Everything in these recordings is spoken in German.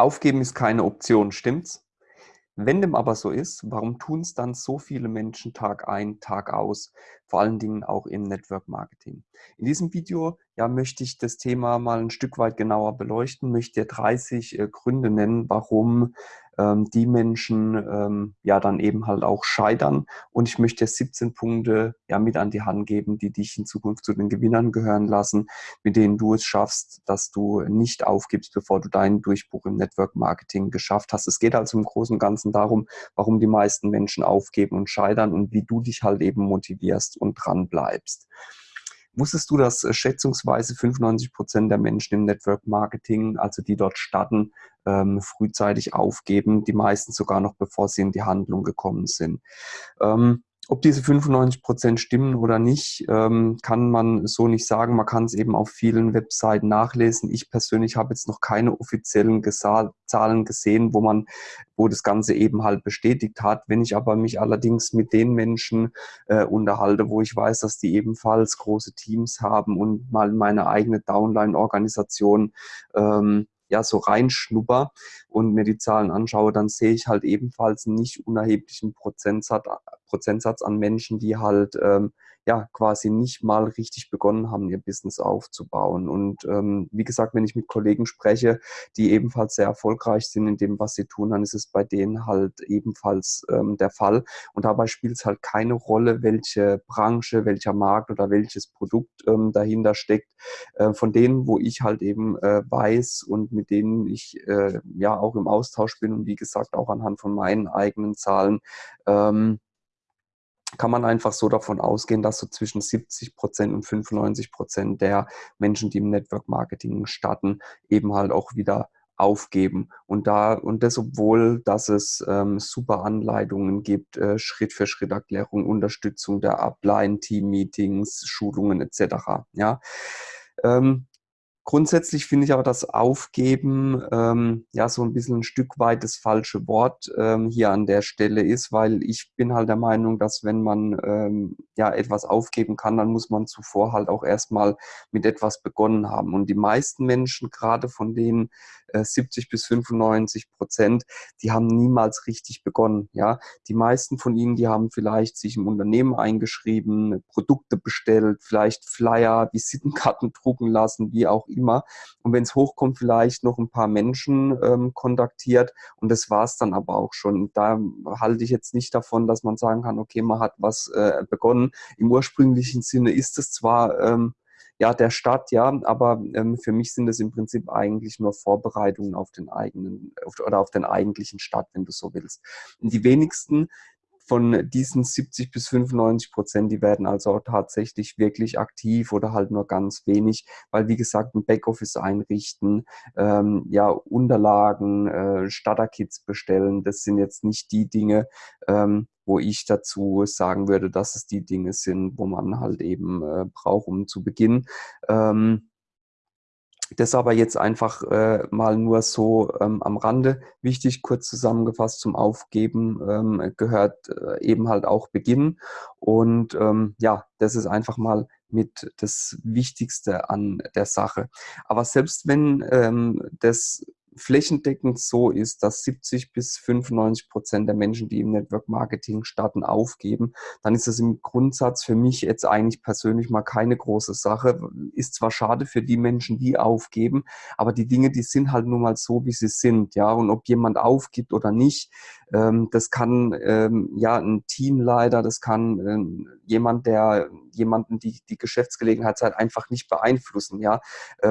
Aufgeben ist keine Option, stimmt's? Wenn dem aber so ist, warum tun es dann so viele Menschen Tag ein, Tag aus? Vor allen Dingen auch im Network Marketing. In diesem Video ja, möchte ich das Thema mal ein Stück weit genauer beleuchten, möchte dir 30 äh, Gründe nennen, warum ähm, die Menschen ähm, ja dann eben halt auch scheitern. Und ich möchte 17 Punkte ja mit an die Hand geben, die dich in Zukunft zu den Gewinnern gehören lassen, mit denen du es schaffst, dass du nicht aufgibst, bevor du deinen Durchbruch im Network Marketing geschafft hast. Es geht also im Großen und Ganzen darum, warum die meisten Menschen aufgeben und scheitern und wie du dich halt eben motivierst und dran bleibst. Wusstest du, dass äh, schätzungsweise 95 Prozent der Menschen im Network Marketing, also die dort starten, ähm, frühzeitig aufgeben, die meisten sogar noch bevor sie in die Handlung gekommen sind? Ähm, ob diese 95 Prozent stimmen oder nicht, ähm, kann man so nicht sagen. Man kann es eben auf vielen Webseiten nachlesen. Ich persönlich habe jetzt noch keine offiziellen Zahlen gesehen, wo man, wo das Ganze eben halt bestätigt hat. Wenn ich aber mich allerdings mit den Menschen äh, unterhalte, wo ich weiß, dass die ebenfalls große Teams haben und mal meine eigene Downline-Organisation ähm, ja so reinschnupper und mir die Zahlen anschaue, dann sehe ich halt ebenfalls einen nicht unerheblichen Prozentsatz, Prozentsatz an Menschen, die halt ähm, ja quasi nicht mal richtig begonnen haben, ihr Business aufzubauen. Und ähm, wie gesagt, wenn ich mit Kollegen spreche, die ebenfalls sehr erfolgreich sind in dem, was sie tun, dann ist es bei denen halt ebenfalls ähm, der Fall. Und dabei spielt es halt keine Rolle, welche Branche, welcher Markt oder welches Produkt ähm, dahinter steckt. Äh, von denen, wo ich halt eben äh, weiß und mit denen ich äh, ja auch im Austausch bin und wie gesagt auch anhand von meinen eigenen Zahlen, ähm, kann man einfach so davon ausgehen, dass so zwischen 70 Prozent und 95 Prozent der Menschen, die im Network Marketing starten, eben halt auch wieder aufgeben. Und da, und das, obwohl, dass es ähm, super Anleitungen gibt, äh, Schritt für Schritt Erklärung, Unterstützung der Upline, Team-Meetings, Schulungen etc. Ja. Ähm, Grundsätzlich finde ich aber das Aufgeben ähm, ja so ein bisschen ein Stück weit das falsche Wort ähm, hier an der Stelle ist, weil ich bin halt der Meinung, dass wenn man ähm, ja etwas aufgeben kann, dann muss man zuvor halt auch erstmal mit etwas begonnen haben. Und die meisten Menschen, gerade von denen äh, 70 bis 95 Prozent, die haben niemals richtig begonnen. Ja, die meisten von ihnen, die haben vielleicht sich im Unternehmen eingeschrieben, Produkte bestellt, vielleicht Flyer, Visitenkarten drucken lassen, wie auch immer. Und wenn es hochkommt, vielleicht noch ein paar Menschen ähm, kontaktiert und das war es dann aber auch schon. Da halte ich jetzt nicht davon, dass man sagen kann, okay, man hat was äh, begonnen. Im ursprünglichen Sinne ist es zwar ähm, ja, der Start, ja, aber ähm, für mich sind es im Prinzip eigentlich nur Vorbereitungen auf den eigenen auf, oder auf den eigentlichen Start, wenn du so willst. Die wenigsten, von diesen 70 bis 95 Prozent, die werden also auch tatsächlich wirklich aktiv oder halt nur ganz wenig, weil wie gesagt ein Backoffice einrichten, ähm, ja Unterlagen, äh, Starter-Kits bestellen, das sind jetzt nicht die Dinge, ähm, wo ich dazu sagen würde, dass es die Dinge sind, wo man halt eben äh, braucht, um zu beginnen. Ähm, das aber jetzt einfach äh, mal nur so ähm, am Rande wichtig, kurz zusammengefasst zum Aufgeben ähm, gehört äh, eben halt auch Beginn. Und ähm, ja, das ist einfach mal mit das Wichtigste an der Sache. Aber selbst wenn ähm, das flächendeckend so ist, dass 70 bis 95 Prozent der Menschen, die im Network Marketing starten, aufgeben, dann ist das im Grundsatz für mich jetzt eigentlich persönlich mal keine große Sache. Ist zwar schade für die Menschen, die aufgeben, aber die Dinge, die sind halt nun mal so, wie sie sind. Ja, und ob jemand aufgibt oder nicht, ähm, das kann ähm, ja ein Teamleiter, das kann ähm, jemand, der jemanden die, die Geschäftsgelegenheit halt einfach nicht beeinflussen. Ja,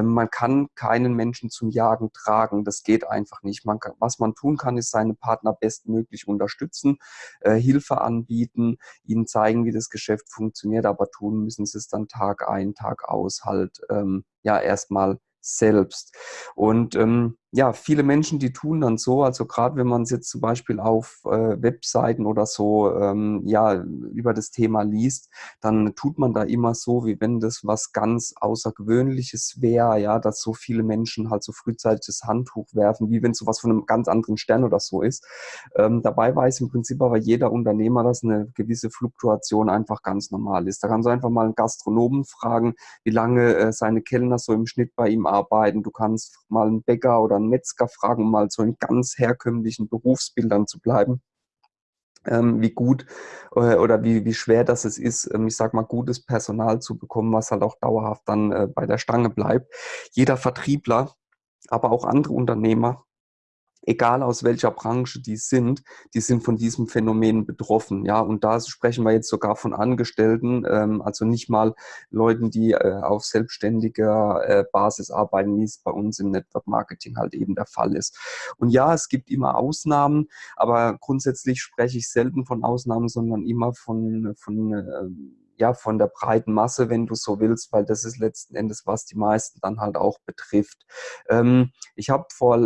man kann keinen Menschen zum Jagen tragen. Das geht einfach nicht. Man kann, was man tun kann, ist seine Partner bestmöglich unterstützen, äh, Hilfe anbieten, ihnen zeigen, wie das Geschäft funktioniert, aber tun müssen sie es dann Tag ein, Tag aus halt ähm, ja erstmal selbst. Und ähm, ja, viele Menschen, die tun dann so, also gerade wenn man es jetzt zum Beispiel auf äh, Webseiten oder so ähm, ja über das Thema liest, dann tut man da immer so, wie wenn das was ganz Außergewöhnliches wäre, ja, dass so viele Menschen halt so frühzeitig das Handtuch werfen, wie wenn sowas von einem ganz anderen Stern oder so ist. Ähm, dabei weiß im Prinzip aber jeder Unternehmer, dass eine gewisse Fluktuation einfach ganz normal ist. Da kannst du einfach mal einen Gastronomen fragen, wie lange äh, seine Kellner so im Schnitt bei ihm arbeiten. Du kannst mal einen Bäcker oder einen Metzger fragen, um mal so in ganz herkömmlichen Berufsbildern zu bleiben ähm, wie gut äh, oder wie, wie schwer das es ist, ähm, ich sag mal, gutes Personal zu bekommen, was halt auch dauerhaft dann äh, bei der Stange bleibt. Jeder Vertriebler, aber auch andere Unternehmer egal aus welcher Branche die sind, die sind von diesem Phänomen betroffen. Ja, und da sprechen wir jetzt sogar von Angestellten, ähm, also nicht mal Leuten, die äh, auf selbstständiger äh, Basis arbeiten, wie es bei uns im Network Marketing halt eben der Fall ist. Und ja, es gibt immer Ausnahmen, aber grundsätzlich spreche ich selten von Ausnahmen, sondern immer von, von äh, ja, von der breiten Masse, wenn du so willst, weil das ist letzten Endes, was die meisten dann halt auch betrifft. Ähm, ich habe vor,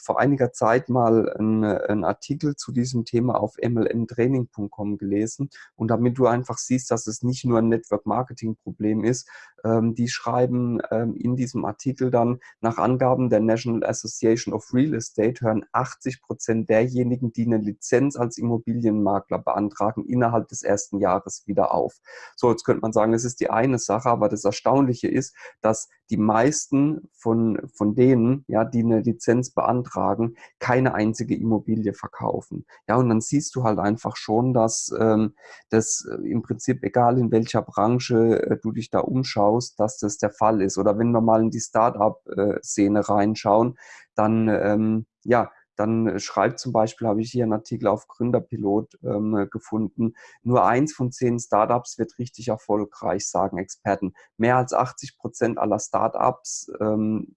vor einiger Zeit mal einen Artikel zu diesem Thema auf mlmtraining.com gelesen und damit du einfach siehst, dass es nicht nur ein Network-Marketing-Problem ist, ähm, die schreiben ähm, in diesem Artikel dann, nach Angaben der National Association of Real Estate hören 80 Prozent derjenigen, die eine Lizenz als Immobilienmakler beantragen, innerhalb des ersten Jahres wieder auf. So, jetzt könnte man sagen, das ist die eine Sache, aber das Erstaunliche ist, dass die meisten von, von denen, ja, die eine Lizenz beantragen, keine einzige Immobilie verkaufen. Ja, und dann siehst du halt einfach schon, dass ähm, das äh, im Prinzip, egal in welcher Branche äh, du dich da umschaust, dass das der Fall ist. Oder wenn wir mal in die Start-up-Szene äh, reinschauen, dann, ähm, ja, dann äh, schreibt zum Beispiel, habe ich hier einen Artikel auf Gründerpilot ähm, gefunden, nur eins von zehn Startups wird richtig erfolgreich, sagen Experten. Mehr als 80 Prozent aller Startups ähm,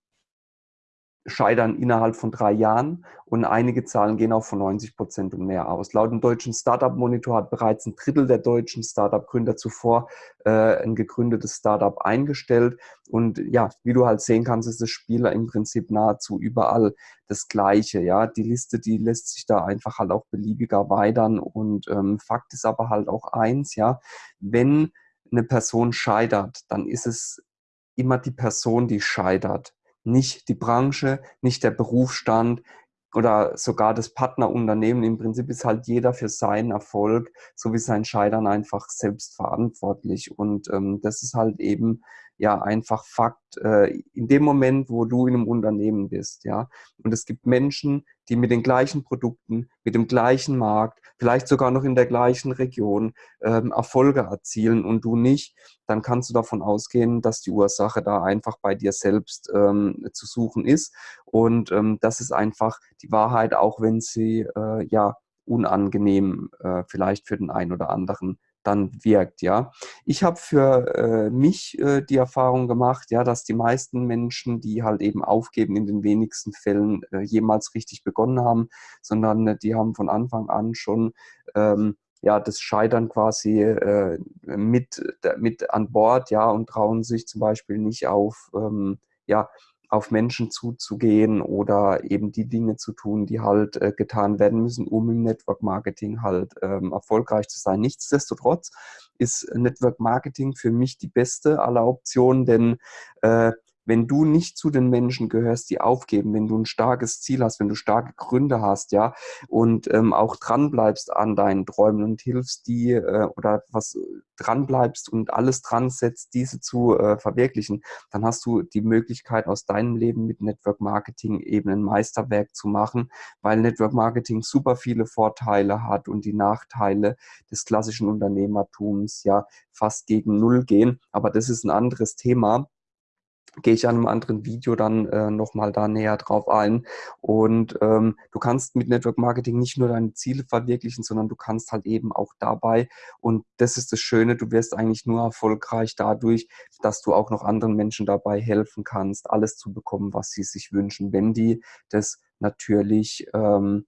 scheitern innerhalb von drei Jahren und einige Zahlen gehen auch von 90 Prozent und mehr aus. Laut dem deutschen Startup-Monitor hat bereits ein Drittel der deutschen Startup-Gründer zuvor äh, ein gegründetes Startup eingestellt. Und ja, wie du halt sehen kannst, ist das Spieler im Prinzip nahezu überall das Gleiche. Ja, die Liste, die lässt sich da einfach halt auch beliebiger erweitern. Und ähm, Fakt ist aber halt auch eins, ja, wenn eine Person scheitert, dann ist es immer die Person, die scheitert nicht die Branche, nicht der Berufsstand oder sogar das Partnerunternehmen. Im Prinzip ist halt jeder für seinen Erfolg sowie sein Scheitern einfach selbst verantwortlich. Und ähm, das ist halt eben ja einfach Fakt äh, in dem Moment, wo du in einem Unternehmen bist. Ja, und es gibt Menschen, die mit den gleichen Produkten, mit dem gleichen Markt, vielleicht sogar noch in der gleichen Region ähm, Erfolge erzielen und du nicht, dann kannst du davon ausgehen, dass die Ursache da einfach bei dir selbst ähm, zu suchen ist. Und ähm, das ist einfach die Wahrheit, auch wenn sie äh, ja unangenehm äh, vielleicht für den einen oder anderen dann wirkt, ja. Ich habe für äh, mich äh, die Erfahrung gemacht, ja, dass die meisten Menschen, die halt eben aufgeben, in den wenigsten Fällen äh, jemals richtig begonnen haben, sondern äh, die haben von Anfang an schon ähm, ja, das Scheitern quasi äh, mit, mit an Bord, ja, und trauen sich zum Beispiel nicht auf, ähm, ja, auf Menschen zuzugehen oder eben die Dinge zu tun, die halt äh, getan werden müssen, um im Network Marketing halt ähm, erfolgreich zu sein. Nichtsdestotrotz ist Network Marketing für mich die beste aller Optionen, denn äh, wenn du nicht zu den Menschen gehörst, die aufgeben, wenn du ein starkes Ziel hast, wenn du starke Gründe hast, ja, und ähm, auch dranbleibst an deinen Träumen und hilfst die äh, oder was dranbleibst und alles dran setzt, diese zu äh, verwirklichen, dann hast du die Möglichkeit aus deinem Leben mit Network Marketing eben ein Meisterwerk zu machen, weil Network Marketing super viele Vorteile hat und die Nachteile des klassischen Unternehmertums ja fast gegen Null gehen. Aber das ist ein anderes Thema gehe ich an einem anderen Video dann äh, nochmal da näher drauf ein. Und ähm, du kannst mit Network Marketing nicht nur deine Ziele verwirklichen, sondern du kannst halt eben auch dabei, und das ist das Schöne, du wirst eigentlich nur erfolgreich dadurch, dass du auch noch anderen Menschen dabei helfen kannst, alles zu bekommen, was sie sich wünschen, wenn die das natürlich, ähm,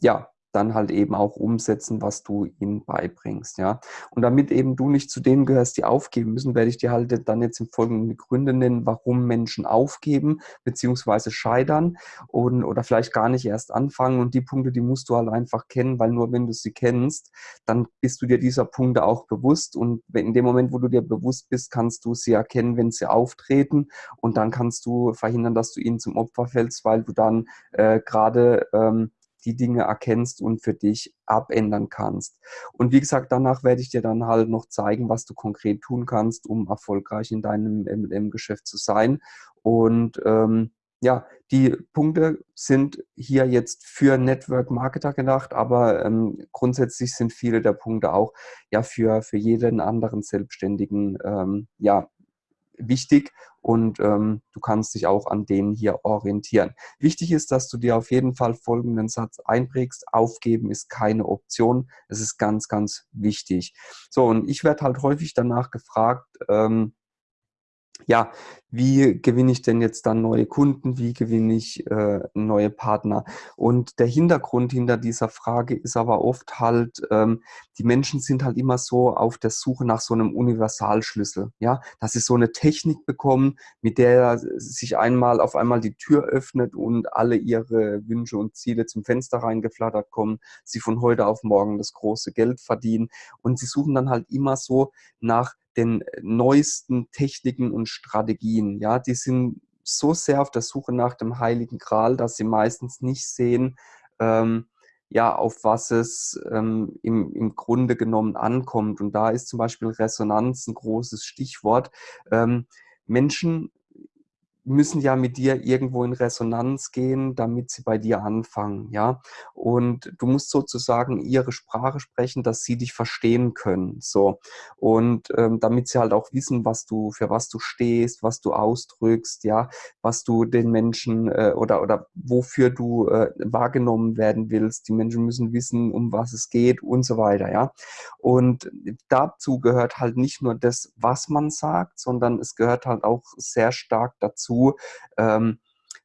ja, dann halt eben auch umsetzen, was du ihnen beibringst, ja. Und damit eben du nicht zu denen gehörst, die aufgeben müssen, werde ich dir halt dann jetzt im Folgenden Gründe nennen, warum Menschen aufgeben bzw. scheitern und, oder vielleicht gar nicht erst anfangen. Und die Punkte, die musst du halt einfach kennen, weil nur wenn du sie kennst, dann bist du dir dieser Punkte auch bewusst. Und in dem Moment, wo du dir bewusst bist, kannst du sie erkennen, wenn sie auftreten. Und dann kannst du verhindern, dass du ihnen zum Opfer fällst, weil du dann äh, gerade ähm, die Dinge erkennst und für dich abändern kannst. Und wie gesagt, danach werde ich dir dann halt noch zeigen, was du konkret tun kannst, um erfolgreich in deinem MLM-Geschäft zu sein. Und ähm, ja, die Punkte sind hier jetzt für Network Marketer gedacht, aber ähm, grundsätzlich sind viele der Punkte auch ja für, für jeden anderen Selbstständigen ähm, ja, wichtig und ähm, du kannst dich auch an denen hier orientieren. Wichtig ist, dass du dir auf jeden Fall folgenden Satz einprägst. Aufgeben ist keine Option. Es ist ganz, ganz wichtig. So, und ich werde halt häufig danach gefragt, ähm, ja, wie gewinne ich denn jetzt dann neue Kunden, wie gewinne ich äh, neue Partner? Und der Hintergrund hinter dieser Frage ist aber oft halt, ähm, die Menschen sind halt immer so auf der Suche nach so einem Universalschlüssel, ja, dass sie so eine Technik bekommen, mit der sich einmal auf einmal die Tür öffnet und alle ihre Wünsche und Ziele zum Fenster reingeflattert kommen, sie von heute auf morgen das große Geld verdienen. Und sie suchen dann halt immer so nach den neuesten Techniken und Strategien. Ja, die sind so sehr auf der Suche nach dem Heiligen Gral, dass sie meistens nicht sehen, ähm, ja, auf was es ähm, im, im Grunde genommen ankommt. Und da ist zum Beispiel Resonanz ein großes Stichwort. Ähm, Menschen müssen ja mit dir irgendwo in Resonanz gehen, damit sie bei dir anfangen, ja. Und du musst sozusagen ihre Sprache sprechen, dass sie dich verstehen können, so. Und ähm, damit sie halt auch wissen, was du, für was du stehst, was du ausdrückst, ja, was du den Menschen äh, oder, oder wofür du äh, wahrgenommen werden willst. Die Menschen müssen wissen, um was es geht und so weiter, ja. Und dazu gehört halt nicht nur das, was man sagt, sondern es gehört halt auch sehr stark dazu, ähm,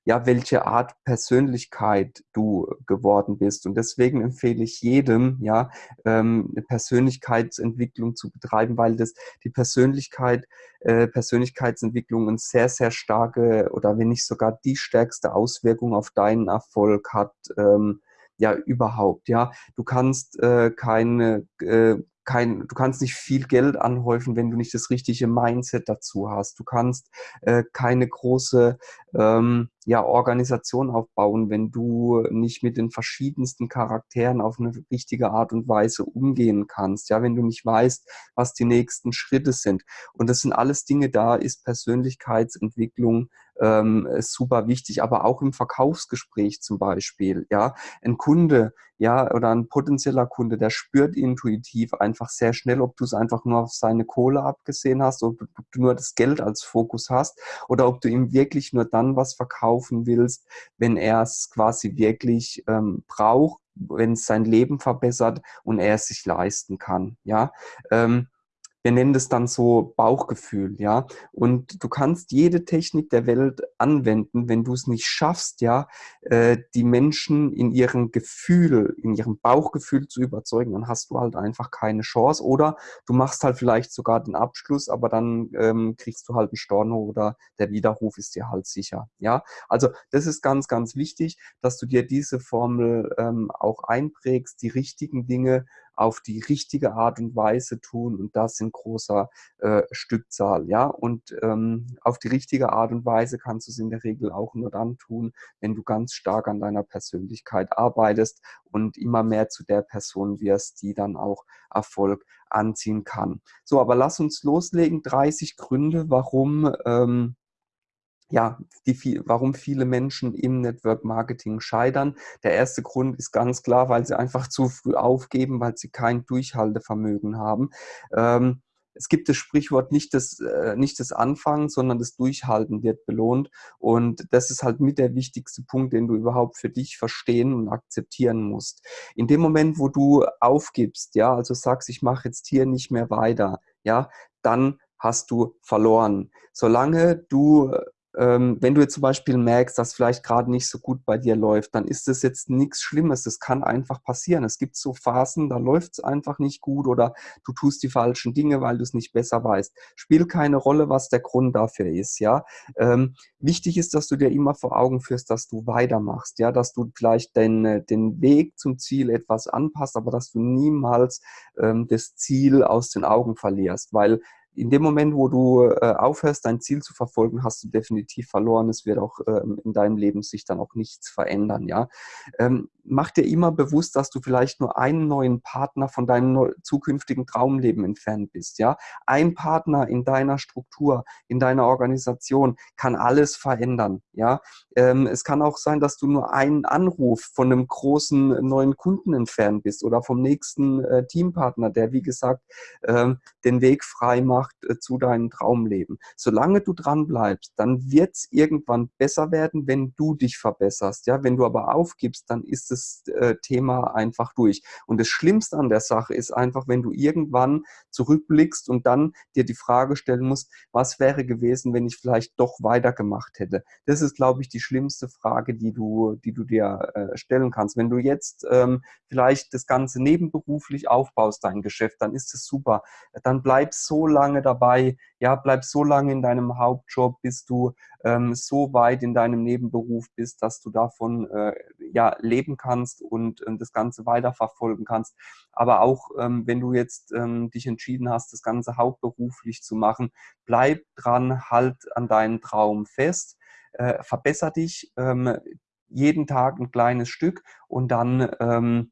ja, welche Art Persönlichkeit du geworden bist. Und deswegen empfehle ich jedem, ja, ähm, eine Persönlichkeitsentwicklung zu betreiben, weil das die Persönlichkeit, äh, Persönlichkeitsentwicklung eine sehr, sehr starke oder wenn nicht sogar die stärkste Auswirkung auf deinen Erfolg hat, ähm, ja, überhaupt, ja. Du kannst äh, keine, äh, kein, du kannst nicht viel Geld anhäufen, wenn du nicht das richtige Mindset dazu hast. Du kannst äh, keine große ähm, ja, Organisation aufbauen, wenn du nicht mit den verschiedensten Charakteren auf eine richtige Art und Weise umgehen kannst. Ja, wenn du nicht weißt, was die nächsten Schritte sind. Und das sind alles Dinge, da ist Persönlichkeitsentwicklung ähm, super wichtig, aber auch im Verkaufsgespräch zum Beispiel. Ja, ein Kunde, ja, oder ein potenzieller Kunde, der spürt intuitiv einfach sehr schnell, ob du es einfach nur auf seine Kohle abgesehen hast, ob, ob du nur das Geld als Fokus hast oder ob du ihm wirklich nur dann was verkaufen willst, wenn er es quasi wirklich ähm, braucht, wenn es sein Leben verbessert und er es sich leisten kann. Ja, ähm, wir nennen das dann so Bauchgefühl, ja. Und du kannst jede Technik der Welt anwenden, wenn du es nicht schaffst, ja, äh, die Menschen in ihrem Gefühl, in ihrem Bauchgefühl zu überzeugen, dann hast du halt einfach keine Chance. Oder du machst halt vielleicht sogar den Abschluss, aber dann ähm, kriegst du halt einen Storno oder der Widerruf ist dir halt sicher, ja. Also das ist ganz, ganz wichtig, dass du dir diese Formel ähm, auch einprägst, die richtigen Dinge auf die richtige Art und Weise tun und das in großer äh, Stückzahl. Ja? Und ähm, auf die richtige Art und Weise kannst du es in der Regel auch nur dann tun, wenn du ganz stark an deiner Persönlichkeit arbeitest und immer mehr zu der Person wirst, die dann auch Erfolg anziehen kann. So, aber lass uns loslegen. 30 Gründe, warum ähm, ja, die, warum viele Menschen im Network Marketing scheitern. Der erste Grund ist ganz klar, weil sie einfach zu früh aufgeben, weil sie kein Durchhaltevermögen haben. Ähm, es gibt das Sprichwort nicht das, äh, nicht das Anfangen, sondern das Durchhalten wird belohnt. Und das ist halt mit der wichtigste Punkt, den du überhaupt für dich verstehen und akzeptieren musst. In dem Moment, wo du aufgibst, ja, also sagst, ich mache jetzt hier nicht mehr weiter, ja, dann hast du verloren. Solange du wenn du jetzt zum Beispiel merkst, dass vielleicht gerade nicht so gut bei dir läuft, dann ist das jetzt nichts Schlimmes. Das kann einfach passieren. Es gibt so Phasen, da läuft es einfach nicht gut oder du tust die falschen Dinge, weil du es nicht besser weißt. Spielt keine Rolle, was der Grund dafür ist. Ja, ähm, wichtig ist, dass du dir immer vor Augen führst, dass du weitermachst. Ja, dass du vielleicht den, äh, den Weg zum Ziel etwas anpasst, aber dass du niemals ähm, das Ziel aus den Augen verlierst, weil in dem Moment, wo du äh, aufhörst, dein Ziel zu verfolgen, hast du definitiv verloren. Es wird auch ähm, in deinem Leben sich dann auch nichts verändern. Ja, ähm, mach dir immer bewusst, dass du vielleicht nur einen neuen Partner von deinem zukünftigen Traumleben entfernt bist. Ja, ein Partner in deiner Struktur, in deiner Organisation kann alles verändern. Ja, ähm, es kann auch sein, dass du nur einen Anruf von einem großen neuen Kunden entfernt bist oder vom nächsten äh, Teampartner, der wie gesagt ähm, den Weg frei macht äh, zu deinem Traumleben. Solange du dran bleibst, dann wird es irgendwann besser werden, wenn du dich verbesserst. Ja, wenn du aber aufgibst, dann ist das äh, Thema einfach durch. Und das Schlimmste an der Sache ist einfach, wenn du irgendwann zurückblickst und dann dir die Frage stellen musst, was wäre gewesen, wenn ich vielleicht doch weitergemacht hätte. Das ist, glaube ich, die schlimmste Frage, die du, die du dir äh, stellen kannst. Wenn du jetzt ähm, vielleicht das Ganze nebenberuflich aufbaust, dein Geschäft, dann ist es super. Dann bleib so lange dabei, ja, bleib so lange in deinem Hauptjob, bis du ähm, so weit in deinem Nebenberuf bist, dass du davon äh, ja, leben kannst und äh, das Ganze weiterverfolgen kannst. Aber auch ähm, wenn du jetzt ähm, dich entschieden hast, das Ganze hauptberuflich zu machen, bleib dran, halt an deinen Traum fest, äh, verbessere dich ähm, jeden Tag ein kleines Stück und dann ähm,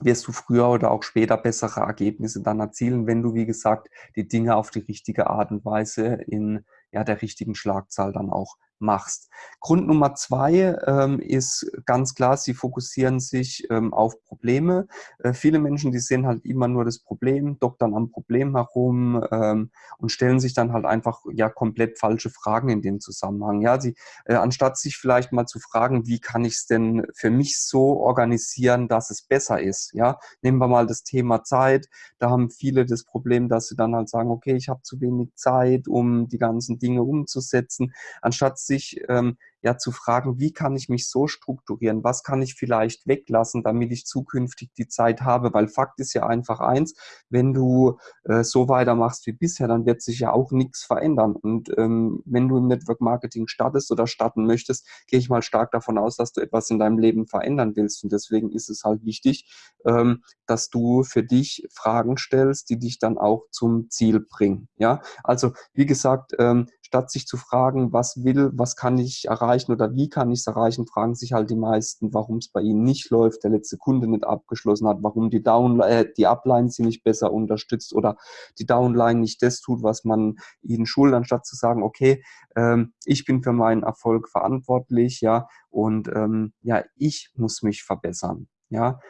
wirst du früher oder auch später bessere Ergebnisse dann erzielen, wenn du, wie gesagt, die Dinge auf die richtige Art und Weise in ja, der richtigen Schlagzahl dann auch machst. Grund Nummer zwei ähm, ist ganz klar, sie fokussieren sich ähm, auf Probleme. Äh, viele Menschen, die sehen halt immer nur das Problem, doktern am Problem herum ähm, und stellen sich dann halt einfach ja komplett falsche Fragen in dem Zusammenhang. Ja, sie, äh, anstatt sich vielleicht mal zu fragen, wie kann ich es denn für mich so organisieren, dass es besser ist. Ja, nehmen wir mal das Thema Zeit. Da haben viele das Problem, dass sie dann halt sagen, okay, ich habe zu wenig Zeit, um die ganzen Dinge umzusetzen. Anstatt sich ähm, ja zu fragen, wie kann ich mich so strukturieren, was kann ich vielleicht weglassen, damit ich zukünftig die Zeit habe, weil Fakt ist ja einfach eins, wenn du äh, so weitermachst wie bisher, dann wird sich ja auch nichts verändern. Und ähm, wenn du im Network Marketing startest oder starten möchtest, gehe ich mal stark davon aus, dass du etwas in deinem Leben verändern willst. Und deswegen ist es halt wichtig, ähm, dass du für dich Fragen stellst, die dich dann auch zum Ziel bringen, ja, also wie gesagt, ähm, statt sich zu fragen, was will, was kann ich erreichen oder wie kann ich es erreichen, fragen sich halt die meisten, warum es bei ihnen nicht läuft, der letzte Kunde nicht abgeschlossen hat, warum die, Down äh, die Upline sie nicht besser unterstützt oder die Downline nicht das tut, was man ihnen schuldet, anstatt zu sagen, okay, ähm, ich bin für meinen Erfolg verantwortlich, ja, und ähm, ja, ich muss mich verbessern. Ja,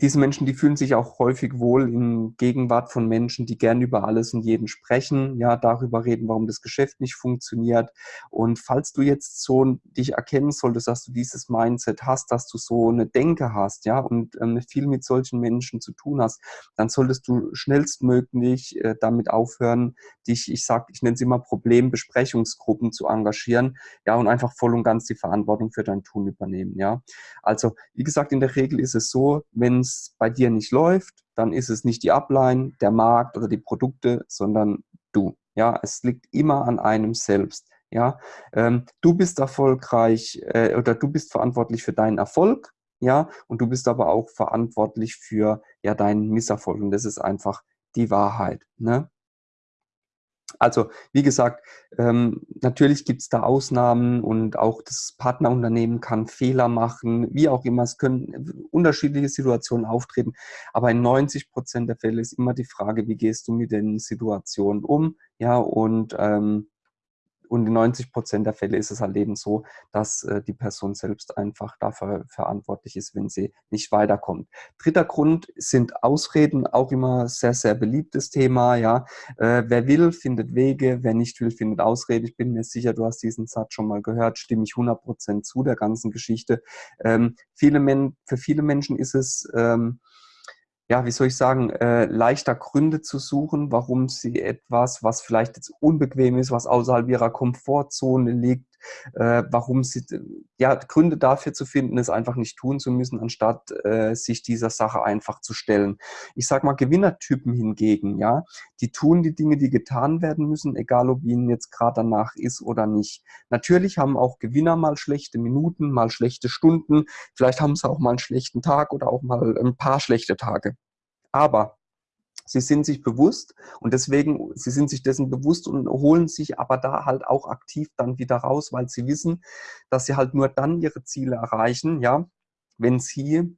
diese Menschen, die fühlen sich auch häufig wohl in Gegenwart von Menschen, die gern über alles und jeden sprechen, ja, darüber reden, warum das Geschäft nicht funktioniert. Und falls du jetzt so dich erkennen solltest, dass du dieses Mindset hast, dass du so eine Denke hast, ja, und ähm, viel mit solchen Menschen zu tun hast, dann solltest du schnellstmöglich äh, damit aufhören, dich, ich sag, ich nenne es immer Problembesprechungsgruppen zu engagieren, ja, und einfach voll und ganz die Verantwortung für dein Tun übernehmen, ja. Also, wie gesagt, in der Regel ist es so, wenn es bei dir nicht läuft, dann ist es nicht die Upline, der Markt oder die Produkte, sondern du. Ja, es liegt immer an einem selbst. Ja, ähm, du bist erfolgreich äh, oder du bist verantwortlich für deinen Erfolg. Ja, und du bist aber auch verantwortlich für ja deinen Misserfolg. Und das ist einfach die Wahrheit. Ne? Also, wie gesagt, ähm, natürlich gibt es da Ausnahmen und auch das Partnerunternehmen kann Fehler machen, wie auch immer. Es können unterschiedliche Situationen auftreten. Aber in 90 Prozent der Fälle ist immer die Frage, wie gehst du mit den Situationen um? Ja, und ähm, und in 90 Prozent der Fälle ist es halt eben so, dass äh, die Person selbst einfach dafür verantwortlich ist, wenn sie nicht weiterkommt. Dritter Grund sind Ausreden, auch immer sehr, sehr beliebtes Thema. Ja, äh, Wer will, findet Wege, wer nicht will, findet Ausrede. Ich bin mir sicher, du hast diesen Satz schon mal gehört, stimme ich 100 Prozent zu der ganzen Geschichte. Ähm, viele Men für viele Menschen ist es... Ähm, ja, wie soll ich sagen, äh, leichter Gründe zu suchen, warum sie etwas, was vielleicht jetzt unbequem ist, was außerhalb ihrer Komfortzone liegt, äh, warum sie, ja, Gründe dafür zu finden, es einfach nicht tun zu müssen, anstatt äh, sich dieser Sache einfach zu stellen. Ich sag mal, Gewinnertypen hingegen, ja, die tun die Dinge, die getan werden müssen, egal ob ihnen jetzt gerade danach ist oder nicht. Natürlich haben auch Gewinner mal schlechte Minuten, mal schlechte Stunden, vielleicht haben sie auch mal einen schlechten Tag oder auch mal ein paar schlechte Tage. Aber Sie sind sich bewusst und deswegen, sie sind sich dessen bewusst und holen sich aber da halt auch aktiv dann wieder raus, weil sie wissen, dass sie halt nur dann ihre Ziele erreichen, ja, wenn sie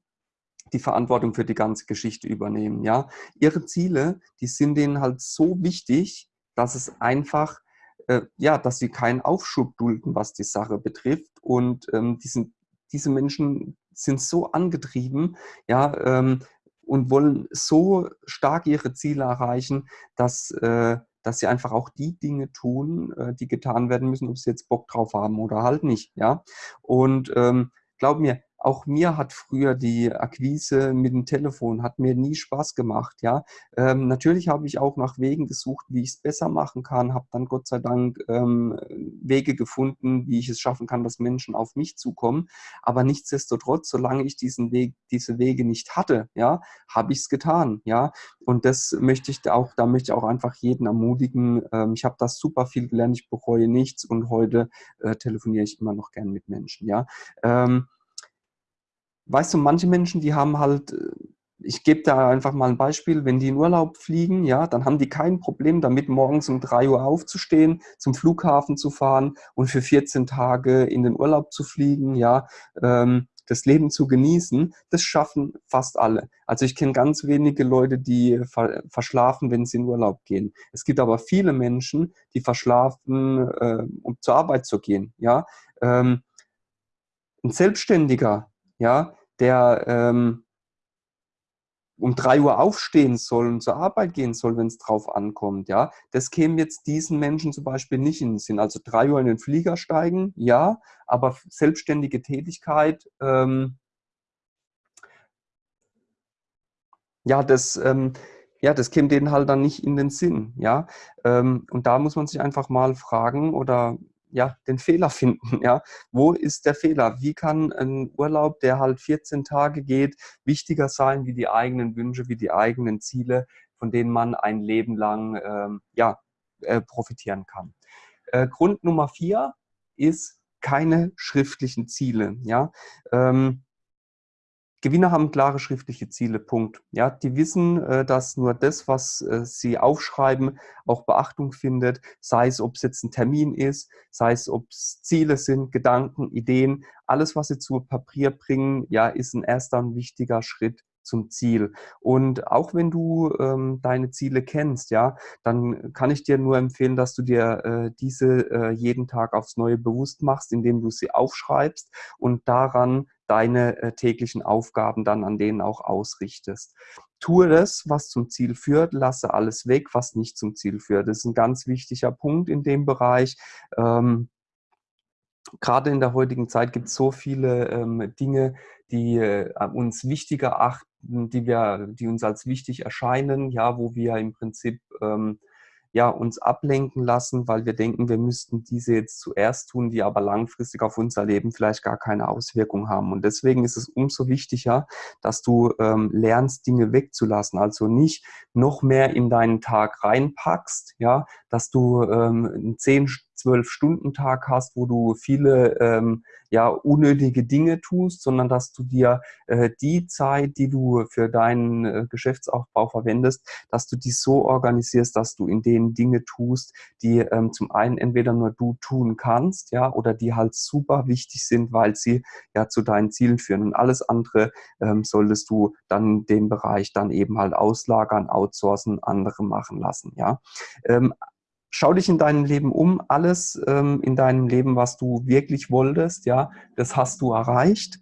die Verantwortung für die ganze Geschichte übernehmen, ja. Ihre Ziele, die sind denen halt so wichtig, dass es einfach, äh, ja, dass sie keinen Aufschub dulden, was die Sache betrifft und ähm, die sind, diese Menschen sind so angetrieben, ja, ähm, und wollen so stark ihre Ziele erreichen, dass, äh, dass sie einfach auch die Dinge tun, äh, die getan werden müssen, ob sie jetzt Bock drauf haben oder halt nicht. Ja? Und ähm, glaub mir, auch mir hat früher die Akquise mit dem Telefon, hat mir nie Spaß gemacht. Ja, ähm, Natürlich habe ich auch nach Wegen gesucht, wie ich es besser machen kann, habe dann Gott sei Dank ähm, Wege gefunden, wie ich es schaffen kann, dass Menschen auf mich zukommen. Aber nichtsdestotrotz, solange ich diesen Weg, diese Wege nicht hatte, ja, habe ich es getan. Ja, und das möchte ich auch, da möchte ich auch einfach jeden ermutigen. Ähm, ich habe das super viel gelernt, ich bereue nichts und heute äh, telefoniere ich immer noch gern mit Menschen. Ja. Ähm, weißt du, manche Menschen, die haben halt, äh, ich gebe da einfach mal ein Beispiel, wenn die in Urlaub fliegen, ja, dann haben die kein Problem damit, morgens um 3 Uhr aufzustehen, zum Flughafen zu fahren und für 14 Tage in den Urlaub zu fliegen, ja, ähm, das Leben zu genießen, das schaffen fast alle. Also ich kenne ganz wenige Leute, die verschlafen, wenn sie in Urlaub gehen. Es gibt aber viele Menschen, die verschlafen, äh, um zur Arbeit zu gehen. Ja? Ähm, ein Selbstständiger, ja, der ähm, um drei Uhr aufstehen soll und zur Arbeit gehen soll, wenn es drauf ankommt, ja, das käme jetzt diesen Menschen zum Beispiel nicht in den Sinn. Also drei Uhr in den Flieger steigen, ja, aber selbstständige Tätigkeit, ähm, ja, das, ähm, ja, das käme denen halt dann nicht in den Sinn, ja. Ähm, und da muss man sich einfach mal fragen oder ja, den Fehler finden. Ja? Wo ist der Fehler? Wie kann ein Urlaub, der halt 14 Tage geht, wichtiger sein wie die eigenen Wünsche, wie die eigenen Ziele, von denen man ein Leben lang ähm, ja, äh, profitieren kann? Äh, Grund Nummer vier ist keine schriftlichen Ziele. Ja? Ähm, Gewinner haben klare schriftliche Ziele, Punkt. Ja, die wissen, äh, dass nur das, was äh, sie aufschreiben, auch Beachtung findet, sei es, ob es jetzt ein Termin ist, sei es, ob es Ziele sind, Gedanken, Ideen, alles, was sie zu Papier bringen, ja, ist ein erster und wichtiger Schritt zum Ziel. Und auch wenn du ähm, deine Ziele kennst, ja, dann kann ich dir nur empfehlen, dass du dir äh, diese äh, jeden Tag aufs Neue bewusst machst, indem du sie aufschreibst und daran deine äh, täglichen Aufgaben dann an denen auch ausrichtest. Tue das, was zum Ziel führt, lasse alles weg, was nicht zum Ziel führt. Das ist ein ganz wichtiger Punkt in dem Bereich. Ähm, Gerade in der heutigen Zeit gibt es so viele ähm, Dinge, die äh, uns wichtiger erachten, die, wir, die uns als wichtig erscheinen, ja, wo wir im Prinzip ähm, ja, uns ablenken lassen, weil wir denken, wir müssten diese jetzt zuerst tun, die aber langfristig auf unser Leben vielleicht gar keine Auswirkung haben. Und deswegen ist es umso wichtiger, dass du ähm, lernst, Dinge wegzulassen. Also nicht noch mehr in deinen Tag reinpackst, ja, dass du ähm, einen 10 Zwölf-Stunden-Tag hast, wo du viele ähm, ja, unnötige Dinge tust, sondern dass du dir äh, die Zeit, die du für deinen äh, Geschäftsaufbau verwendest, dass du die so organisierst, dass du in denen Dinge tust, die ähm, zum einen entweder nur du tun kannst, ja, oder die halt super wichtig sind, weil sie ja zu deinen Zielen führen. Und alles andere ähm, solltest du dann den Bereich dann eben halt auslagern, outsourcen, andere machen lassen, ja. Schau dich in deinem Leben um, alles ähm, in deinem Leben, was du wirklich wolltest, ja, das hast du erreicht.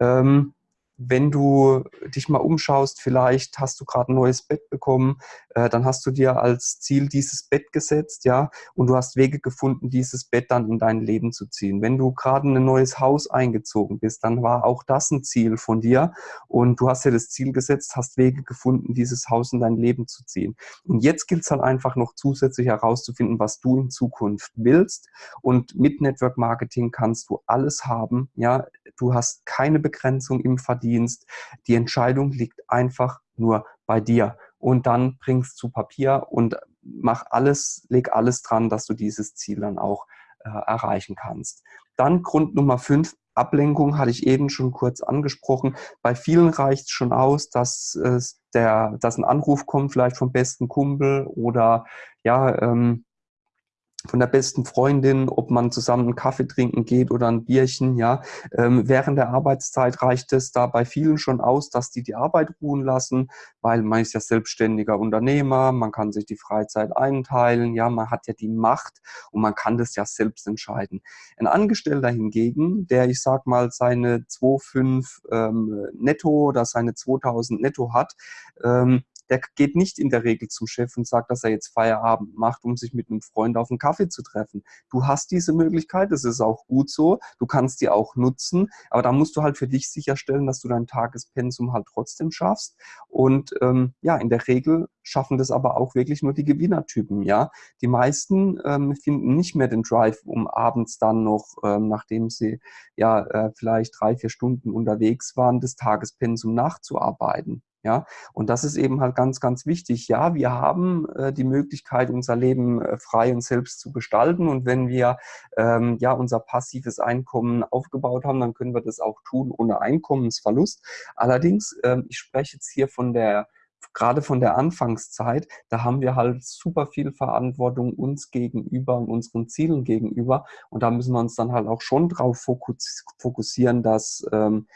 Ähm, wenn du dich mal umschaust, vielleicht hast du gerade ein neues Bett bekommen, äh, dann hast du dir als Ziel dieses Bett gesetzt, ja, und du hast Wege gefunden, dieses Bett dann in dein Leben zu ziehen. Wenn du gerade in ein neues Haus eingezogen bist, dann war auch das ein Ziel von dir und du hast dir das Ziel gesetzt, hast Wege gefunden, dieses Haus in dein Leben zu ziehen. Und jetzt gilt es halt einfach noch zusätzlich herauszufinden, was du in Zukunft willst und mit Network Marketing kannst du alles haben, ja, du hast keine Begrenzung im Verdienst, die Entscheidung liegt einfach nur bei dir und dann bringst zu Papier und mach alles, leg alles dran, dass du dieses Ziel dann auch äh, erreichen kannst. Dann Grund Nummer fünf, Ablenkung hatte ich eben schon kurz angesprochen. Bei vielen reicht es schon aus, dass, äh, der, dass ein Anruf kommt, vielleicht vom besten Kumpel oder ja, ähm, von der besten Freundin, ob man zusammen einen Kaffee trinken geht oder ein Bierchen, ja. Ähm, während der Arbeitszeit reicht es da bei vielen schon aus, dass die die Arbeit ruhen lassen, weil man ist ja selbstständiger Unternehmer, man kann sich die Freizeit einteilen, ja, man hat ja die Macht und man kann das ja selbst entscheiden. Ein Angestellter hingegen, der, ich sag mal, seine 2,5 ähm, netto oder seine 2000 netto hat, ähm, der geht nicht in der Regel zum Chef und sagt, dass er jetzt Feierabend macht, um sich mit einem Freund auf einen Kaffee zu treffen. Du hast diese Möglichkeit, das ist auch gut so, du kannst die auch nutzen, aber da musst du halt für dich sicherstellen, dass du dein Tagespensum halt trotzdem schaffst. Und ähm, ja, in der Regel schaffen das aber auch wirklich nur die Gewinnertypen, ja. Die meisten ähm, finden nicht mehr den Drive, um abends dann noch, ähm, nachdem sie ja äh, vielleicht drei, vier Stunden unterwegs waren, das Tagespensum nachzuarbeiten. Ja, und das ist eben halt ganz, ganz wichtig. Ja, wir haben äh, die Möglichkeit, unser Leben äh, frei und selbst zu gestalten. Und wenn wir ähm, ja unser passives Einkommen aufgebaut haben, dann können wir das auch tun ohne Einkommensverlust. Allerdings, ähm, ich spreche jetzt hier von der gerade von der Anfangszeit, da haben wir halt super viel Verantwortung uns gegenüber und unseren Zielen gegenüber. Und da müssen wir uns dann halt auch schon drauf fokussieren, dass ähm,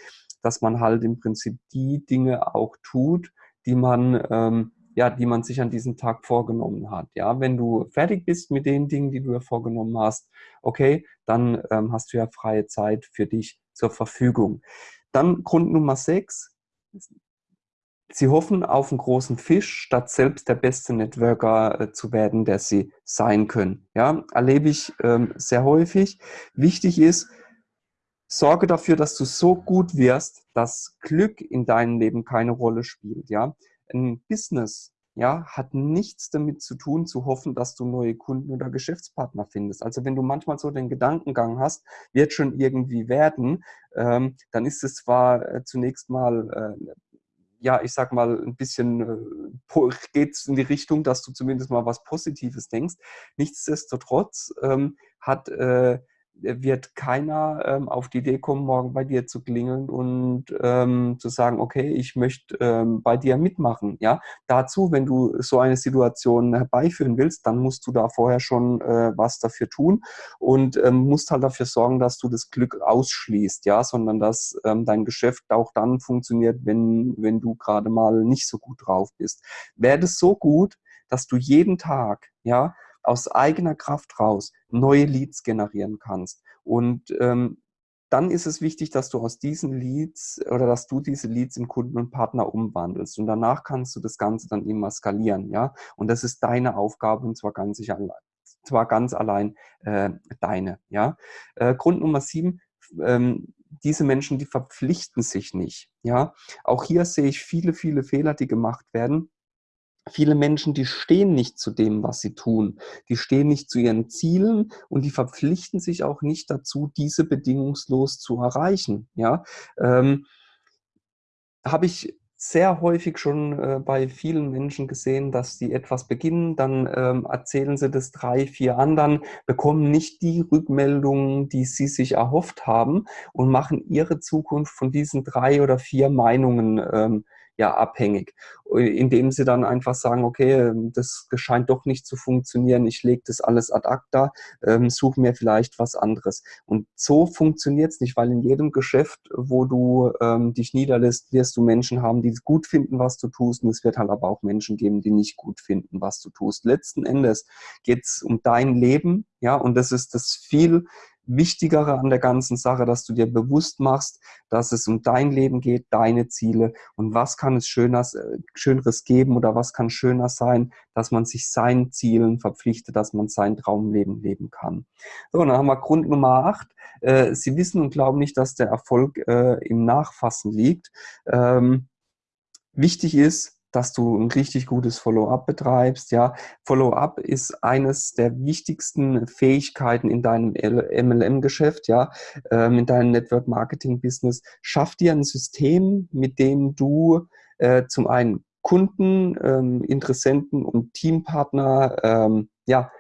dass man halt im Prinzip die Dinge auch tut, die man, ähm, ja, die man sich an diesem Tag vorgenommen hat. Ja, wenn du fertig bist mit den Dingen, die du dir vorgenommen hast, okay, dann ähm, hast du ja freie Zeit für dich zur Verfügung. Dann Grund Nummer sechs. Sie hoffen auf einen großen Fisch, statt selbst der beste Networker äh, zu werden, der sie sein können. Ja, erlebe ich ähm, sehr häufig. Wichtig ist, Sorge dafür, dass du so gut wirst, dass Glück in deinem Leben keine Rolle spielt. Ja, ein Business ja, hat nichts damit zu tun, zu hoffen, dass du neue Kunden oder Geschäftspartner findest. Also wenn du manchmal so den Gedankengang hast, wird schon irgendwie werden, ähm, dann ist es zwar äh, zunächst mal äh, ja, ich sag mal, ein bisschen äh, geht es in die Richtung, dass du zumindest mal was Positives denkst. Nichtsdestotrotz ähm, hat äh, wird keiner ähm, auf die Idee kommen, morgen bei dir zu klingeln und ähm, zu sagen, okay, ich möchte ähm, bei dir mitmachen. Ja, dazu, wenn du so eine Situation herbeiführen willst, dann musst du da vorher schon äh, was dafür tun und ähm, musst halt dafür sorgen, dass du das Glück ausschließt, ja, sondern dass ähm, dein Geschäft auch dann funktioniert, wenn, wenn du gerade mal nicht so gut drauf bist. Wäre das so gut, dass du jeden Tag, ja, aus eigener Kraft raus neue Leads generieren kannst. Und ähm, dann ist es wichtig, dass du aus diesen Leads oder dass du diese Leads in Kunden und Partner umwandelst. Und danach kannst du das Ganze dann immer skalieren, ja. Und das ist deine Aufgabe und zwar ganz sicher zwar ganz allein äh, deine, ja. Äh, Grund Nummer sieben, ähm, diese Menschen, die verpflichten sich nicht, ja. Auch hier sehe ich viele, viele Fehler, die gemacht werden viele Menschen, die stehen nicht zu dem, was sie tun. Die stehen nicht zu ihren Zielen und die verpflichten sich auch nicht dazu, diese bedingungslos zu erreichen. Ja, ähm, habe ich sehr häufig schon äh, bei vielen Menschen gesehen, dass die etwas beginnen, dann ähm, erzählen sie das drei, vier anderen, bekommen nicht die Rückmeldungen, die sie sich erhofft haben und machen ihre Zukunft von diesen drei oder vier Meinungen ähm, ja abhängig, indem sie dann einfach sagen, okay, ähm, das scheint doch nicht zu funktionieren, ich lege das alles ad acta, ähm, suche mir vielleicht was anderes. Und so funktioniert es nicht, weil in jedem Geschäft, wo du ähm, dich niederlässt, wirst du Menschen haben, die gut finden, was du tust und es wird halt aber auch Menschen geben, die nicht gut finden, was du tust. Letzten Endes geht es um dein Leben, ja, und das ist das viel Wichtigere an der ganzen Sache, dass du dir bewusst machst, dass es um dein Leben geht, deine Ziele und was kann es Schöneres, äh, Schöneres geben oder was kann schöner sein, dass man sich seinen Zielen verpflichtet, dass man sein Traumleben leben kann. So, dann haben wir Grund Nummer 8. Äh, Sie wissen und glauben nicht, dass der Erfolg äh, im Nachfassen liegt. Ähm, wichtig ist, dass du ein richtig gutes Follow-up betreibst. Ja, Follow-up ist eines der wichtigsten Fähigkeiten in deinem MLM-Geschäft, ja, ähm, in deinem Network-Marketing-Business. Schaff dir ein System, mit dem du äh, zum einen Kunden, ähm, Interessenten und Teampartner ähm, ja,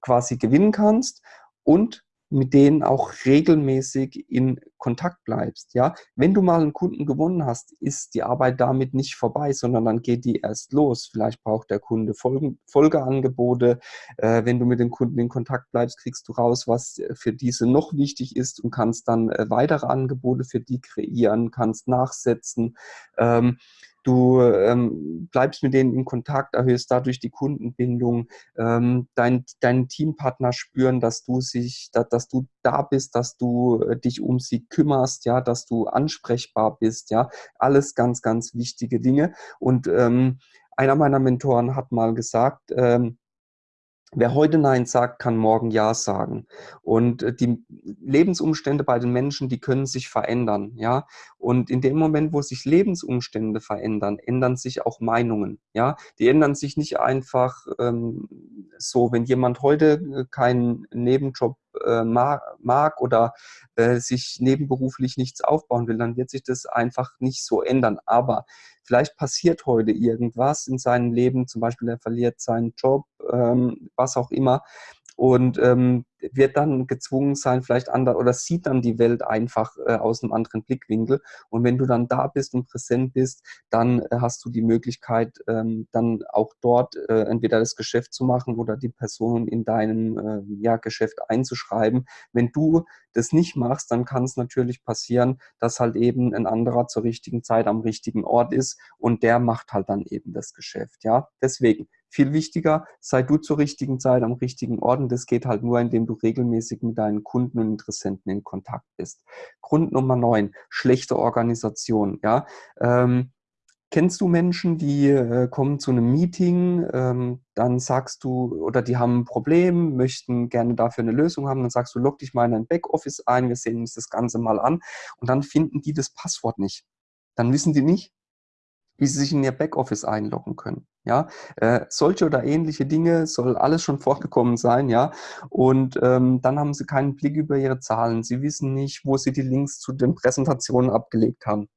quasi gewinnen kannst und mit denen auch regelmäßig in Kontakt bleibst. Ja, wenn du mal einen Kunden gewonnen hast, ist die Arbeit damit nicht vorbei, sondern dann geht die erst los. Vielleicht braucht der Kunde Folgeangebote. Äh, wenn du mit dem Kunden in Kontakt bleibst, kriegst du raus, was für diese noch wichtig ist und kannst dann äh, weitere Angebote für die kreieren, kannst nachsetzen. Ähm, Du ähm, bleibst mit denen in Kontakt, erhöhst dadurch die Kundenbindung, ähm, dein, dein Teampartner spüren, dass du sich, dass, dass du da bist, dass du äh, dich um sie kümmerst, ja, dass du ansprechbar bist, ja, alles ganz, ganz wichtige Dinge. Und ähm, einer meiner Mentoren hat mal gesagt, ähm, Wer heute Nein sagt, kann morgen Ja sagen. Und äh, die Lebensumstände bei den Menschen, die können sich verändern, ja. Und in dem Moment, wo sich Lebensumstände verändern, ändern sich auch Meinungen, ja. Die ändern sich nicht einfach ähm, so, wenn jemand heute äh, keinen Nebenjob äh, mag, oder äh, sich nebenberuflich nichts aufbauen will, dann wird sich das einfach nicht so ändern. Aber vielleicht passiert heute irgendwas in seinem Leben, zum Beispiel er verliert seinen Job, ähm, was auch immer, und ähm, wird dann gezwungen sein, vielleicht anders oder sieht dann die Welt einfach äh, aus einem anderen Blickwinkel. Und wenn du dann da bist und präsent bist, dann äh, hast du die Möglichkeit, ähm, dann auch dort äh, entweder das Geschäft zu machen oder die Person in deinem äh, ja, Geschäft einzuschreiben. Wenn du das nicht machst, dann kann es natürlich passieren, dass halt eben ein anderer zur richtigen Zeit am richtigen Ort ist und der macht halt dann eben das Geschäft. Ja, deswegen viel wichtiger, sei du zur richtigen Zeit am richtigen Ort und das geht halt nur, indem du regelmäßig mit deinen Kunden und Interessenten in Kontakt bist. Grund Nummer neun, schlechte Organisation. Ja? Ähm, Kennst du Menschen, die äh, kommen zu einem Meeting, ähm, dann sagst du, oder die haben ein Problem, möchten gerne dafür eine Lösung haben, dann sagst du, log dich mal in dein Backoffice ein, wir sehen uns das Ganze mal an und dann finden die das Passwort nicht. Dann wissen die nicht, wie sie sich in ihr Backoffice einloggen können. Ja, äh, solche oder ähnliche Dinge soll alles schon vorgekommen sein, ja. Und ähm, dann haben sie keinen Blick über ihre Zahlen. Sie wissen nicht, wo sie die Links zu den Präsentationen abgelegt haben.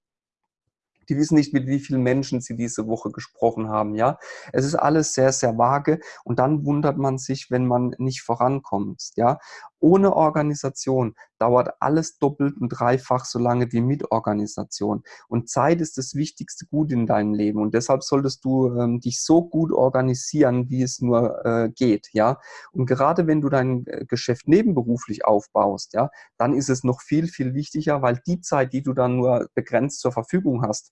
Die wissen nicht, mit wie vielen Menschen sie diese Woche gesprochen haben. Ja, es ist alles sehr, sehr vage und dann wundert man sich, wenn man nicht vorankommt. Ja, ohne Organisation dauert alles doppelt und dreifach so lange wie mit Organisation. Und Zeit ist das wichtigste Gut in deinem Leben. Und deshalb solltest du ähm, dich so gut organisieren, wie es nur äh, geht. Ja, und gerade wenn du dein äh, Geschäft nebenberuflich aufbaust, ja, dann ist es noch viel, viel wichtiger, weil die Zeit, die du dann nur begrenzt zur Verfügung hast,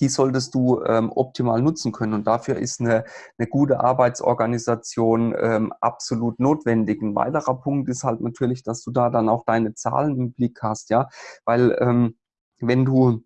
die solltest du ähm, optimal nutzen können. Und dafür ist eine, eine gute Arbeitsorganisation ähm, absolut notwendig. Ein weiterer Punkt ist halt natürlich, dass du da dann auch deine Zahlen im Blick hast, ja, weil ähm, wenn du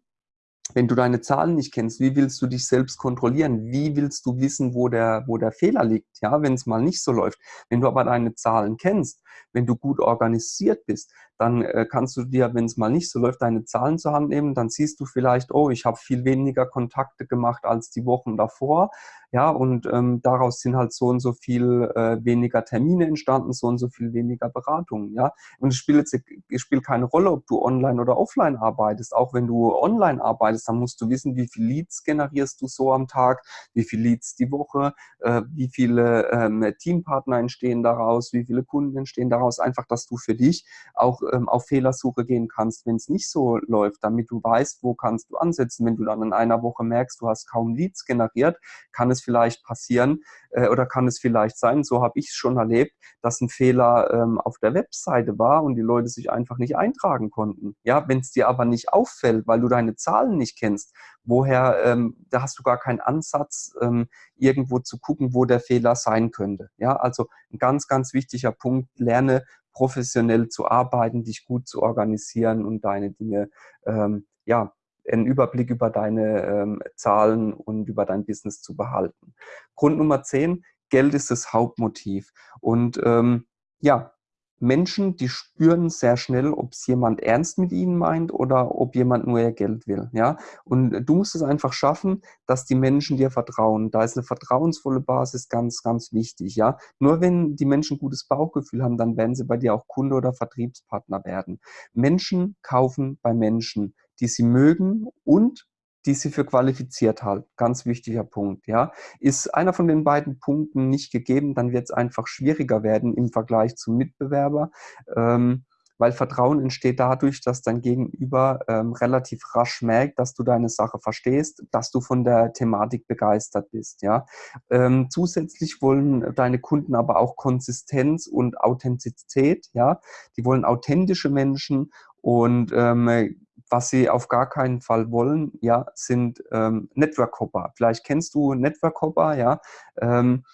wenn du deine Zahlen nicht kennst, wie willst du dich selbst kontrollieren? Wie willst du wissen, wo der, wo der Fehler liegt, ja, wenn es mal nicht so läuft? Wenn du aber deine Zahlen kennst, wenn du gut organisiert bist, dann äh, kannst du dir, wenn es mal nicht so läuft, deine Zahlen zur Hand nehmen. Dann siehst du vielleicht, oh, ich habe viel weniger Kontakte gemacht als die Wochen davor. Ja, und ähm, daraus sind halt so und so viel äh, weniger Termine entstanden, so und so viel weniger Beratungen. Ja, und es spielt es spielt keine Rolle, ob du online oder offline arbeitest. Auch wenn du online arbeitest, dann musst du wissen, wie viel Leads generierst du so am Tag, wie viel Leads die Woche, äh, wie viele ähm, Teampartner entstehen daraus, wie viele Kunden entstehen daraus. Einfach, dass du für dich auch ähm, auf Fehlersuche gehen kannst, wenn es nicht so läuft, damit du weißt, wo kannst du ansetzen. Wenn du dann in einer Woche merkst, du hast kaum Leads generiert, kann es vielleicht passieren äh, oder kann es vielleicht sein, so habe ich es schon erlebt, dass ein Fehler ähm, auf der Webseite war und die Leute sich einfach nicht eintragen konnten. Ja, wenn es dir aber nicht auffällt, weil du deine Zahlen nicht kennst, woher, ähm, da hast du gar keinen Ansatz, ähm, irgendwo zu gucken, wo der Fehler sein könnte. Ja, also ein ganz, ganz wichtiger Punkt, lerne professionell zu arbeiten, dich gut zu organisieren und deine Dinge, ähm, ja, einen Überblick über deine ähm, Zahlen und über dein Business zu behalten. Grund Nummer 10, Geld ist das Hauptmotiv. Und ähm, ja, Menschen, die spüren sehr schnell, ob es jemand ernst mit ihnen meint oder ob jemand nur ihr Geld will. Ja? Und du musst es einfach schaffen, dass die Menschen dir vertrauen. Da ist eine vertrauensvolle Basis ganz, ganz wichtig. Ja? Nur wenn die Menschen gutes Bauchgefühl haben, dann werden sie bei dir auch Kunde oder Vertriebspartner werden. Menschen kaufen bei Menschen, die sie mögen und die sie für qualifiziert halten. Ganz wichtiger Punkt. Ja. Ist einer von den beiden Punkten nicht gegeben, dann wird es einfach schwieriger werden im Vergleich zum Mitbewerber. Ähm, weil Vertrauen entsteht dadurch, dass dein Gegenüber ähm, relativ rasch merkt, dass du deine Sache verstehst, dass du von der Thematik begeistert bist. Ja? Ähm, zusätzlich wollen deine Kunden aber auch Konsistenz und Authentizität. Ja? Die wollen authentische Menschen und ähm, was sie auf gar keinen Fall wollen, ja, sind ähm, Network-Hopper. Vielleicht kennst du Network-Hopper, ja. Ähm,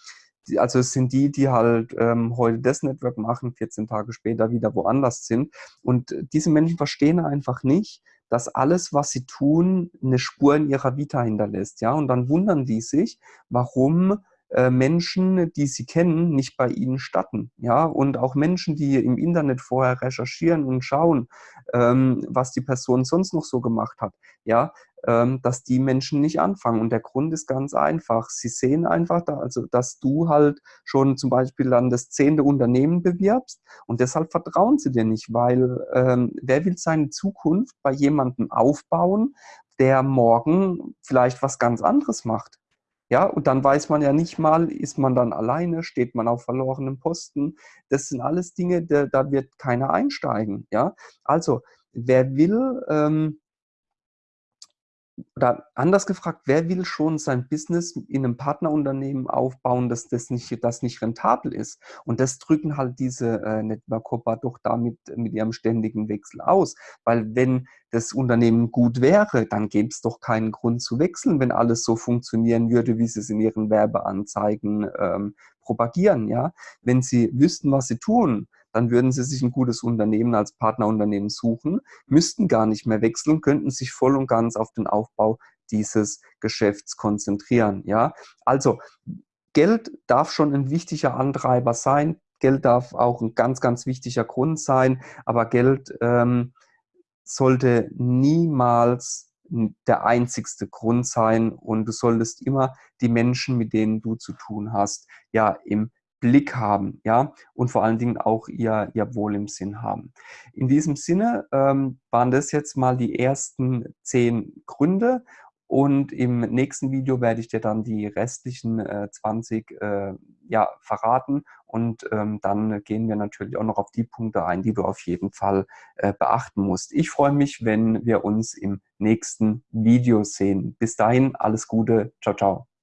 also es sind die, die halt ähm, heute das Network machen, 14 Tage später wieder woanders sind. Und diese Menschen verstehen einfach nicht, dass alles, was sie tun, eine Spur in ihrer Vita hinterlässt. Ja? Und dann wundern die sich, warum äh, Menschen, die sie kennen, nicht bei ihnen statten. Ja? Und auch Menschen, die im Internet vorher recherchieren und schauen, ähm, was die Person sonst noch so gemacht hat. Ja? Ähm, dass die Menschen nicht anfangen. Und der Grund ist ganz einfach. Sie sehen einfach, da, also, dass du halt schon zum Beispiel dann das zehnte Unternehmen bewirbst und deshalb vertrauen sie dir nicht, weil ähm, wer will seine Zukunft bei jemandem aufbauen, der morgen vielleicht was ganz anderes macht? Ja, und dann weiß man ja nicht mal, ist man dann alleine, steht man auf verlorenem Posten. Das sind alles Dinge, da, da wird keiner einsteigen. Ja, also wer will, ähm, oder anders gefragt, wer will schon sein Business in einem Partnerunternehmen aufbauen, dass das nicht, das nicht rentabel ist? Und das drücken halt diese äh, Network-Hopper doch damit mit ihrem ständigen Wechsel aus. Weil wenn das Unternehmen gut wäre, dann gäbe es doch keinen Grund zu wechseln, wenn alles so funktionieren würde, wie sie es in ihren Werbeanzeigen ähm, propagieren. Ja? Wenn sie wüssten, was sie tun, dann würden sie sich ein gutes Unternehmen als Partnerunternehmen suchen, müssten gar nicht mehr wechseln, könnten sich voll und ganz auf den Aufbau dieses Geschäfts konzentrieren. Ja, also Geld darf schon ein wichtiger Antreiber sein. Geld darf auch ein ganz, ganz wichtiger Grund sein, aber Geld ähm, sollte niemals der einzigste Grund sein und du solltest immer die Menschen, mit denen du zu tun hast, ja im Blick haben, ja, und vor allen Dingen auch ihr, ihr Wohl im Sinn haben. In diesem Sinne ähm, waren das jetzt mal die ersten zehn Gründe und im nächsten Video werde ich dir dann die restlichen äh, 20 äh, ja, verraten und ähm, dann gehen wir natürlich auch noch auf die Punkte ein, die du auf jeden Fall äh, beachten musst. Ich freue mich, wenn wir uns im nächsten Video sehen. Bis dahin, alles Gute. Ciao, ciao.